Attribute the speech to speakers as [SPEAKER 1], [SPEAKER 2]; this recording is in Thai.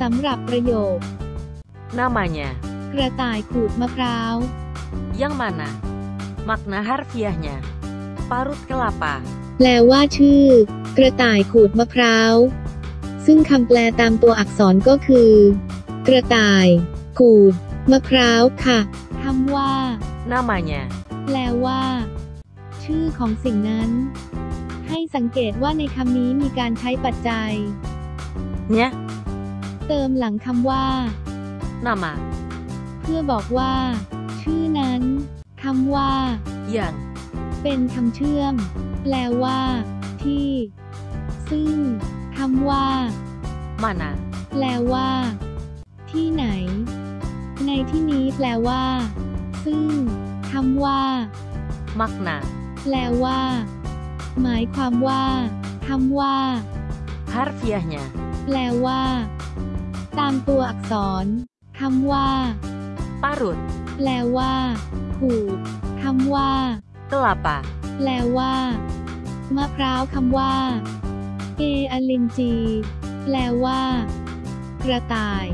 [SPEAKER 1] สำหรับประโยค
[SPEAKER 2] Namanya.
[SPEAKER 1] กระต่ายขูดมะพร้าว
[SPEAKER 2] Yang mana? Makna harfiahnya. Parut kelapa.
[SPEAKER 1] แปลว่าชื่อ กระต่ายขูดมะพร้าว ซึ่งคำแปลตามตัวอักษรก็คือ กระต่าย ขูด มะพร้าวค่ะคำว่า
[SPEAKER 2] Namanya.
[SPEAKER 1] แปลว่า ชื่อของสิ่งนั้น ให้สังเกตว่าในคำนี้มีการใช้ปัจจัย
[SPEAKER 2] Nya.
[SPEAKER 1] เติมหลังคำว่า
[SPEAKER 2] Nama.
[SPEAKER 1] เพื่อบอกว่า ชื่อนั้นคำว่า
[SPEAKER 2] Yang.
[SPEAKER 1] เป็นคำเชื่อม แปลว่า ที่ ซึ่งคำว่า
[SPEAKER 2] Mana.
[SPEAKER 1] แปลว่า ที่ไหน ในที่นี้แปลว่า ซึ่งคำว่า
[SPEAKER 2] Makna.
[SPEAKER 1] แปลว่า หมายความว่าคำว่า
[SPEAKER 2] Harfiahnya.
[SPEAKER 1] แปลว่า ตามตัวอักษรคำว่า
[SPEAKER 2] Parut.
[SPEAKER 1] แปลว่าขูดคำว่า
[SPEAKER 2] Kelapa.
[SPEAKER 1] แปลว่า มะพร้าวคำว่าเออลินจี แปลว่า กระต่าย